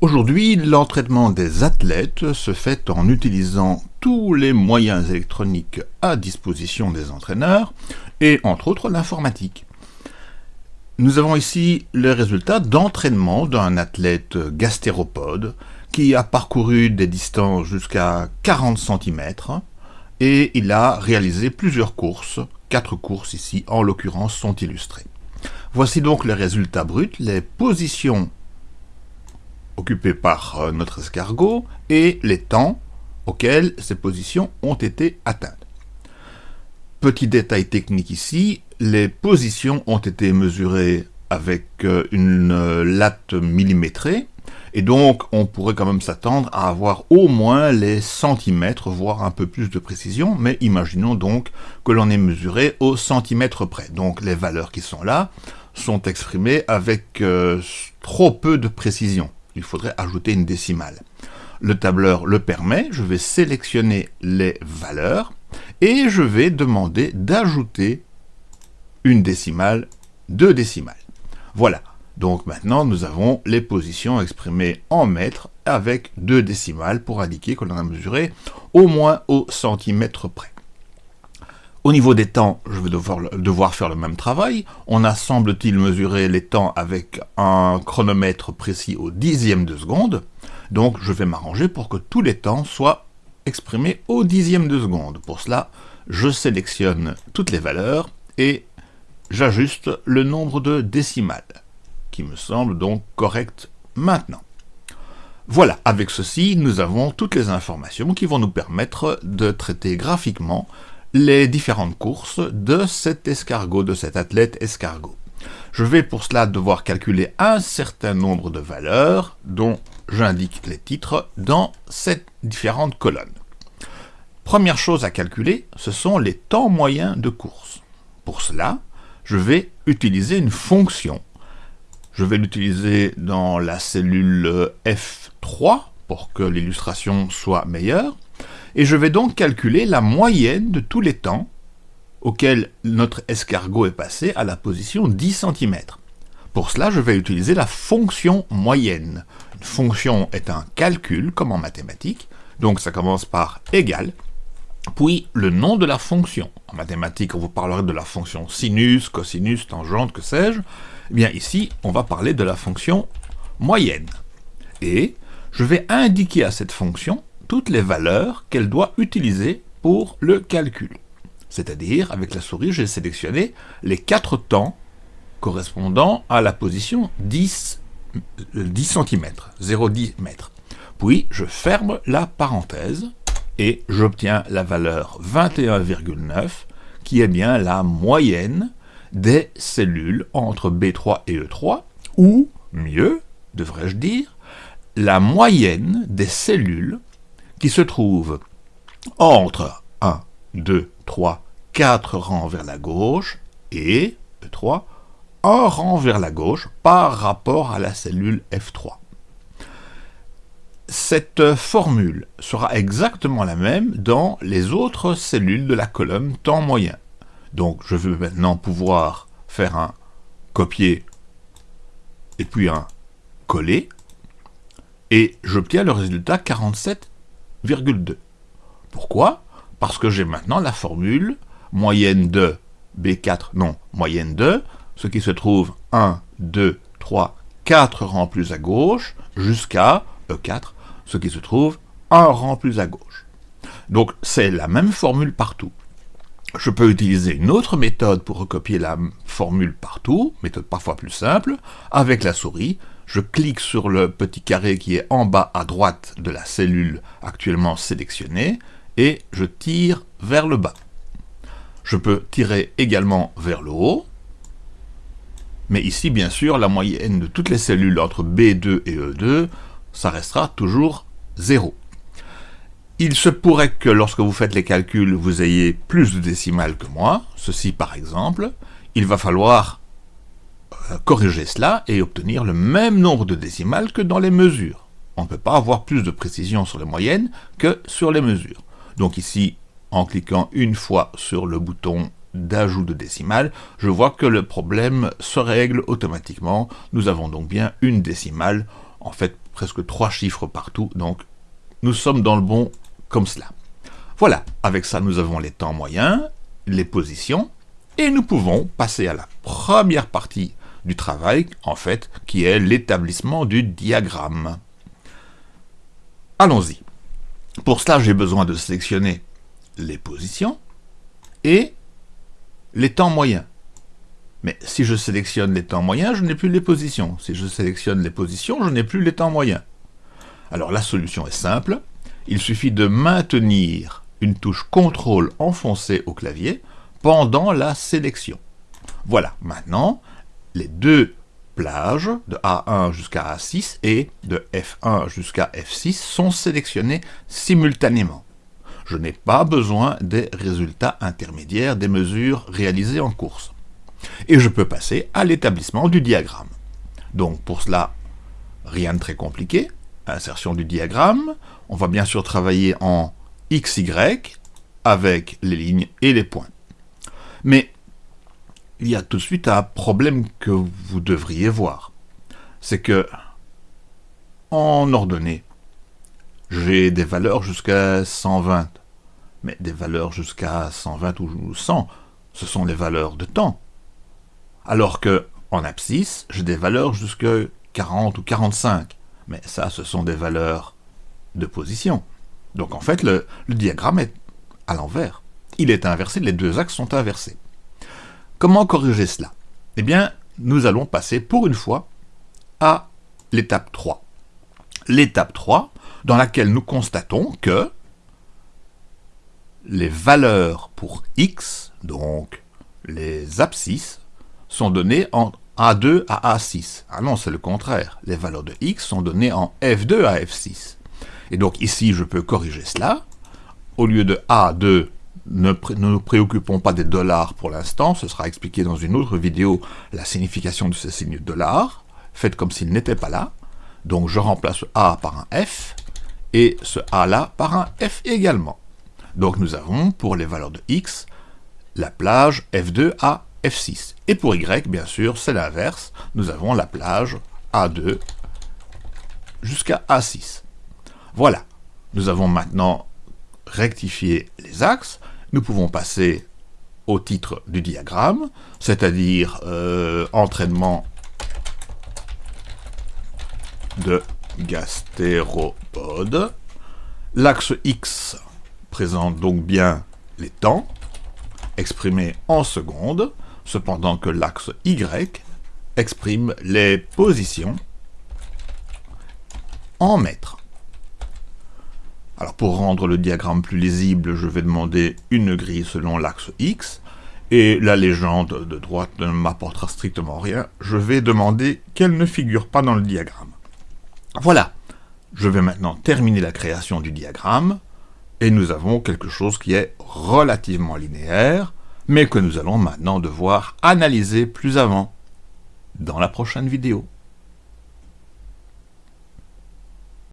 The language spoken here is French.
Aujourd'hui, l'entraînement des athlètes se fait en utilisant tous les moyens électroniques à disposition des entraîneurs, et entre autres l'informatique. Nous avons ici les résultats d'entraînement d'un athlète gastéropode qui a parcouru des distances jusqu'à 40 cm et il a réalisé plusieurs courses, quatre courses ici en l'occurrence sont illustrées. Voici donc les résultats bruts, les positions occupées par euh, notre escargot et les temps auxquels ces positions ont été atteintes. Petit détail technique ici, les positions ont été mesurées avec euh, une euh, latte millimétrée, et donc on pourrait quand même s'attendre à avoir au moins les centimètres, voire un peu plus de précision, mais imaginons donc que l'on ait mesuré au centimètre près. Donc les valeurs qui sont là sont exprimées avec trop peu de précision il faudrait ajouter une décimale. Le tableur le permet, je vais sélectionner les valeurs et je vais demander d'ajouter une décimale, deux décimales. Voilà, donc maintenant nous avons les positions exprimées en mètres avec deux décimales pour indiquer qu'on a mesuré au moins au centimètre près. Au niveau des temps, je vais devoir, faire le même travail. On a, semble-t-il, mesuré les temps avec un chronomètre précis au dixième de seconde. Donc, je vais m'arranger pour que tous les temps soient exprimés au dixième de seconde. Pour cela, je sélectionne toutes les valeurs et j'ajuste le nombre de décimales, qui me semble donc correct maintenant. Voilà, avec ceci, nous avons toutes les informations qui vont nous permettre de traiter graphiquement les différentes courses de cet escargot, de cet athlète escargot. Je vais pour cela devoir calculer un certain nombre de valeurs dont j'indique les titres dans ces différentes colonnes. Première chose à calculer, ce sont les temps moyens de course. Pour cela, je vais utiliser une fonction. Je vais l'utiliser dans la cellule F3 pour que l'illustration soit meilleure et je vais donc calculer la moyenne de tous les temps auxquels notre escargot est passé à la position 10 cm. Pour cela, je vais utiliser la fonction moyenne. Une fonction est un calcul, comme en mathématiques, donc ça commence par égal, puis le nom de la fonction. En mathématiques, on vous parlerait de la fonction sinus, cosinus, tangente, que sais-je. Eh bien ici, on va parler de la fonction moyenne. Et je vais indiquer à cette fonction toutes les valeurs qu'elle doit utiliser pour le calcul. C'est-à-dire, avec la souris, j'ai sélectionné les quatre temps correspondant à la position 10, 10 cm, 0,10 m. Puis, je ferme la parenthèse et j'obtiens la valeur 21,9 qui est bien la moyenne des cellules entre B3 et E3, ou mieux, devrais-je dire, la moyenne des cellules qui se trouve entre 1, 2, 3, 4 rangs vers la gauche et 3, un rang vers la gauche par rapport à la cellule F3. Cette formule sera exactement la même dans les autres cellules de la colonne temps moyen. Donc je veux maintenant pouvoir faire un copier et puis un coller, et j'obtiens le résultat 47 pourquoi? Parce que j'ai maintenant la formule moyenne de B4, non, moyenne de, ce qui se trouve 1, 2, 3, 4 rangs plus à gauche, jusqu'à E4, ce qui se trouve un rang plus à gauche. Donc c'est la même formule partout. Je peux utiliser une autre méthode pour recopier la formule partout, méthode parfois plus simple, avec la souris, je clique sur le petit carré qui est en bas à droite de la cellule actuellement sélectionnée, et je tire vers le bas. Je peux tirer également vers le haut, mais ici, bien sûr, la moyenne de toutes les cellules entre B2 et E2, ça restera toujours 0. Il se pourrait que lorsque vous faites les calculs, vous ayez plus de décimales que moi. Ceci par exemple, il va falloir corriger cela et obtenir le même nombre de décimales que dans les mesures. On ne peut pas avoir plus de précision sur les moyennes que sur les mesures. Donc ici, en cliquant une fois sur le bouton d'ajout de décimales, je vois que le problème se règle automatiquement. Nous avons donc bien une décimale en fait presque trois chiffres partout, donc nous sommes dans le bon comme cela. Voilà, avec ça nous avons les temps moyens, les positions, et nous pouvons passer à la première partie du travail, en fait, qui est l'établissement du diagramme. Allons-y. Pour cela, j'ai besoin de sélectionner les positions et les temps moyens. Mais si je sélectionne les temps moyens, je n'ai plus les positions. Si je sélectionne les positions, je n'ai plus les temps moyens. Alors la solution est simple. Il suffit de maintenir une touche CTRL enfoncée au clavier pendant la sélection. Voilà, maintenant, les deux plages de A1 jusqu'à A6 et de F1 jusqu'à F6 sont sélectionnées simultanément. Je n'ai pas besoin des résultats intermédiaires des mesures réalisées en course. Et je peux passer à l'établissement du diagramme. Donc pour cela, rien de très compliqué. Insertion du diagramme. On va bien sûr travailler en XY avec les lignes et les points. Mais il y a tout de suite un problème que vous devriez voir. C'est que, en ordonnée, j'ai des valeurs jusqu'à 120. Mais des valeurs jusqu'à 120 ou 100, ce sont les valeurs de temps. Alors que, en abscisse, j'ai des valeurs jusqu'à 40 ou 45. Mais ça, ce sont des valeurs de position. Donc en fait, le, diagramme est à l'envers. Il est inversé, les deux axes sont inversés. Comment corriger cela? Eh bien, nous allons passer pour une fois à l'étape 3. L'étape 3, dans laquelle nous constatons que les valeurs pour x, donc les abscisses, sont données en A2 à A6. Ah non, c'est le contraire. Les valeurs de x sont données en F2 à F6. Et donc ici, je peux corriger cela. Au lieu de A2 ne, nous préoccupons pas des dollars pour l'instant, ce sera expliqué dans une autre vidéo la signification de ce signe dollar. Faites comme s'il n'était pas là. Donc je remplace A par un F, et ce A là par un F également. Donc nous avons, pour les valeurs de X, la plage F2 à F6. Et pour Y, bien sûr, c'est l'inverse. Nous avons la plage A2 jusqu'à A6. Voilà. Nous avons maintenant rectifié les axes nous pouvons passer au titre du diagramme, c'est-à-dire euh, entraînement de gastéropodes. L'axe X présente donc bien les temps, exprimés en secondes, cependant que l'axe Y exprime les positions en mètres. Alors pour rendre le diagramme plus lisible, je vais demander une grille selon l'axe X, et la légende de droite ne m'apportera strictement rien, je vais demander qu'elle ne figure pas dans le diagramme. Voilà, je vais maintenant terminer la création du diagramme, et nous avons quelque chose qui est relativement linéaire, mais que nous allons maintenant devoir analyser plus avant, dans la prochaine vidéo.